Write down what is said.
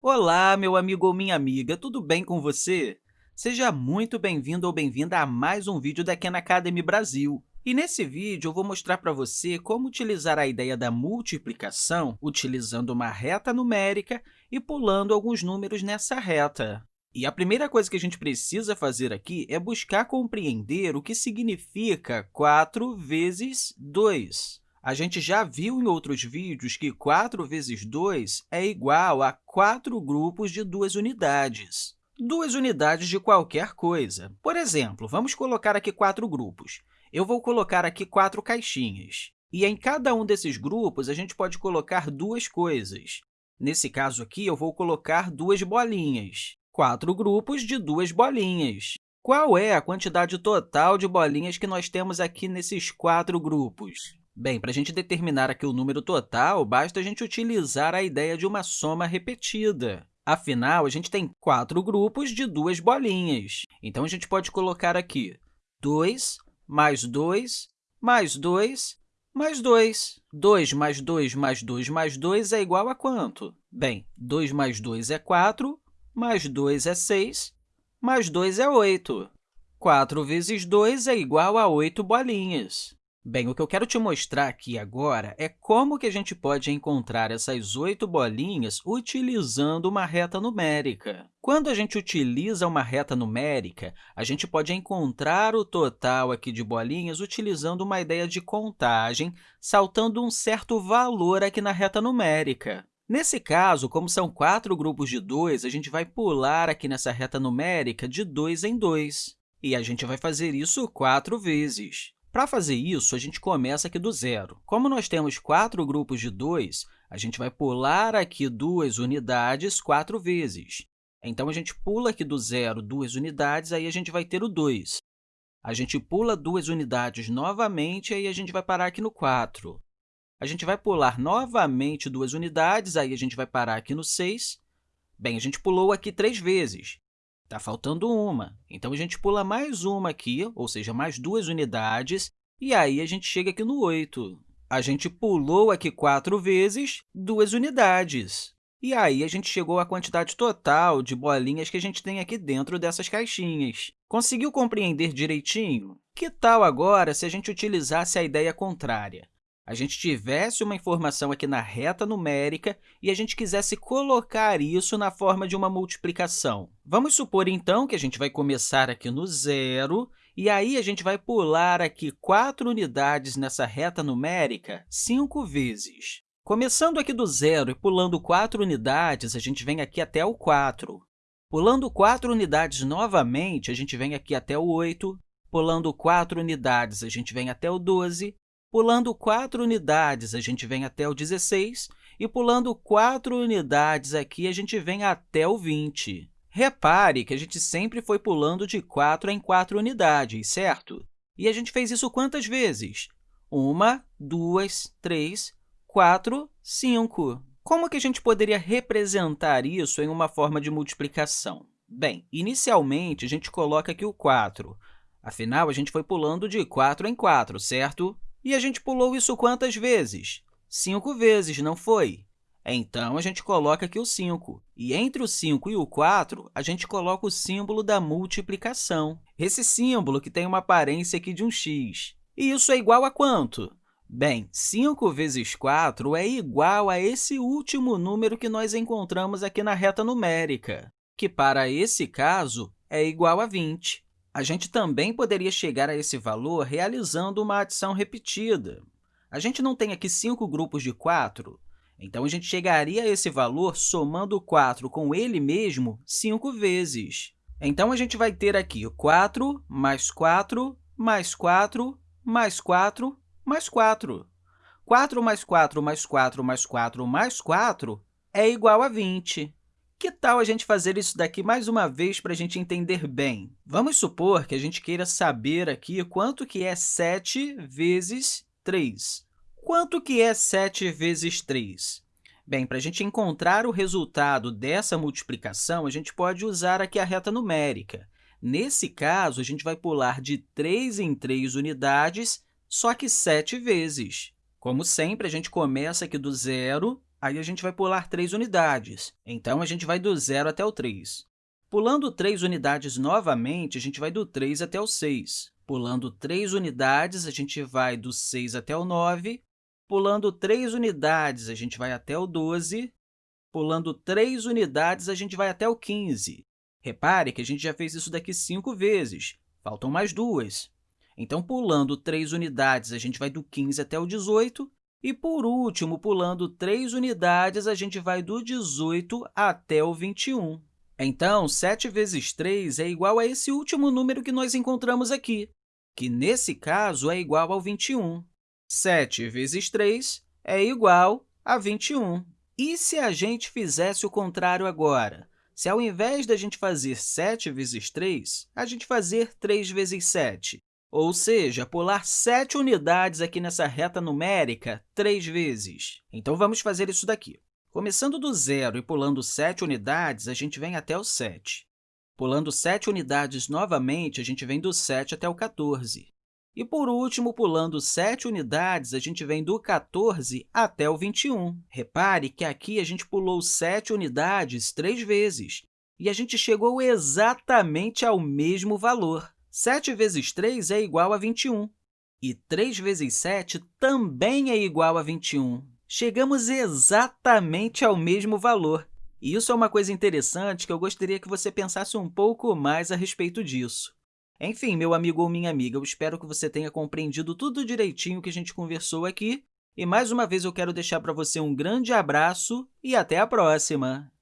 Olá, meu amigo ou minha amiga, tudo bem com você? Seja muito bem-vindo ou bem-vinda a mais um vídeo da Khan Academy Brasil. E nesse vídeo, eu vou mostrar para você como utilizar a ideia da multiplicação utilizando uma reta numérica e pulando alguns números nessa reta. E a primeira coisa que a gente precisa fazer aqui é buscar compreender o que significa 4 vezes 2. A gente já viu em outros vídeos que 4 vezes 2 é igual a 4 grupos de duas unidades. Duas unidades de qualquer coisa. Por exemplo, vamos colocar aqui quatro grupos. Eu vou colocar aqui quatro caixinhas. E em cada um desses grupos, a gente pode colocar duas coisas. Nesse caso aqui, eu vou colocar duas bolinhas. Quatro grupos de duas bolinhas. Qual é a quantidade total de bolinhas que nós temos aqui nesses quatro grupos? Bem, para a gente determinar aqui o número total, basta a gente utilizar a ideia de uma soma repetida. Afinal, a gente tem quatro grupos de duas bolinhas. Então, a gente pode colocar aqui 2 mais 2 mais 2 mais 2. 2 mais 2 mais 2 mais 2 é igual a quanto? Bem, 2 mais 2 é 4, mais 2 é 6, mais 2 é 8. 4 vezes 2 é igual a 8 bolinhas. Bem, o que eu quero te mostrar aqui agora é como que a gente pode encontrar essas oito bolinhas utilizando uma reta numérica. Quando a gente utiliza uma reta numérica, a gente pode encontrar o total aqui de bolinhas utilizando uma ideia de contagem, saltando um certo valor aqui na reta numérica. Nesse caso, como são quatro grupos de 2, a gente vai pular aqui nessa reta numérica de 2 em 2. E a gente vai fazer isso quatro vezes. Para fazer isso, a gente começa aqui do zero. Como nós temos quatro grupos de 2, a gente vai pular aqui duas unidades quatro vezes. Então, a gente pula aqui do zero duas unidades, aí a gente vai ter o 2. A gente pula duas unidades novamente, aí a gente vai parar aqui no 4. A gente vai pular novamente duas unidades, aí a gente vai parar aqui no 6. Bem, a gente pulou aqui três vezes. Está faltando uma. Então, a gente pula mais uma aqui, ou seja, mais duas unidades, e aí a gente chega aqui no 8. A gente pulou aqui quatro vezes duas unidades. E aí, a gente chegou à quantidade total de bolinhas que a gente tem aqui dentro dessas caixinhas. Conseguiu compreender direitinho? Que tal agora se a gente utilizasse a ideia contrária? A gente tivesse uma informação aqui na reta numérica e a gente quisesse colocar isso na forma de uma multiplicação. Vamos supor, então, que a gente vai começar aqui no zero, e aí a gente vai pular aqui quatro unidades nessa reta numérica cinco vezes. Começando aqui do zero e pulando quatro unidades, a gente vem aqui até o 4. Pulando quatro unidades novamente, a gente vem aqui até o 8. Pulando quatro unidades, a gente vem até o 12. Pulando 4 unidades, a gente vem até o 16, e pulando 4 unidades aqui, a gente vem até o 20. Repare que a gente sempre foi pulando de 4 em 4 unidades, certo? E a gente fez isso quantas vezes? Uma, duas, três, quatro, cinco. Como que a gente poderia representar isso em uma forma de multiplicação? Bem, inicialmente, a gente coloca aqui o 4. Afinal, a gente foi pulando de 4 em 4, certo? E a gente pulou isso quantas vezes? Cinco vezes, não foi? Então, a gente coloca aqui o 5. E entre o 5 e o 4, a gente coloca o símbolo da multiplicação. Esse símbolo que tem uma aparência aqui de um x. E isso é igual a quanto? Bem, 5 vezes 4 é igual a esse último número que nós encontramos aqui na reta numérica, que, para esse caso, é igual a 20. A gente também poderia chegar a esse valor realizando uma adição repetida. A gente não tem aqui cinco grupos de 4, então a gente chegaria a esse valor somando 4 com ele mesmo cinco vezes. Então, a gente vai ter aqui 4 mais 4 mais 4 mais 4 mais 4. 4 mais 4 mais 4 mais 4 mais 4 é igual a 20. Que tal a gente fazer isso daqui mais uma vez para a gente entender bem? Vamos supor que a gente queira saber aqui quanto que é 7 vezes 3. Quanto que é 7 vezes 3? Bem, para a gente encontrar o resultado dessa multiplicação, a gente pode usar aqui a reta numérica. Nesse caso, a gente vai pular de 3 em 3 unidades, só que 7 vezes. Como sempre, a gente começa aqui do zero, aí a gente vai pular 3 unidades. Então, a gente vai do 0 até o 3. Pulando 3 unidades novamente, a gente vai do 3 até o 6. Pulando 3 unidades, a gente vai do 6 até o 9. Pulando 3 unidades, a gente vai até o 12. Pulando 3 unidades, a gente vai até o 15. Repare que a gente já fez isso daqui cinco vezes. Faltam mais duas. Então, pulando 3 unidades, a gente vai do 15 até o 18. E, por último, pulando 3 unidades, a gente vai do 18 até o 21. Então, 7 vezes 3 é igual a esse último número que nós encontramos aqui, que, nesse caso, é igual ao 21. 7 vezes 3 é igual a 21. E se a gente fizesse o contrário agora? Se, ao invés da gente fazer 7 vezes 3, a gente fazer 3 vezes 7, ou seja, pular 7 unidades aqui nessa reta numérica três vezes. Então, vamos fazer isso daqui. Começando do zero e pulando 7 unidades, a gente vem até o 7. Pulando 7 unidades novamente, a gente vem do 7 até o 14. E, por último, pulando 7 unidades, a gente vem do 14 até o 21. Repare que aqui a gente pulou 7 unidades três vezes, e a gente chegou exatamente ao mesmo valor. 7 vezes 3 é igual a 21, e 3 vezes 7 também é igual a 21. Chegamos exatamente ao mesmo valor. E isso é uma coisa interessante que eu gostaria que você pensasse um pouco mais a respeito disso. Enfim, meu amigo ou minha amiga, eu espero que você tenha compreendido tudo direitinho que a gente conversou aqui. E, mais uma vez, eu quero deixar para você um grande abraço e até a próxima!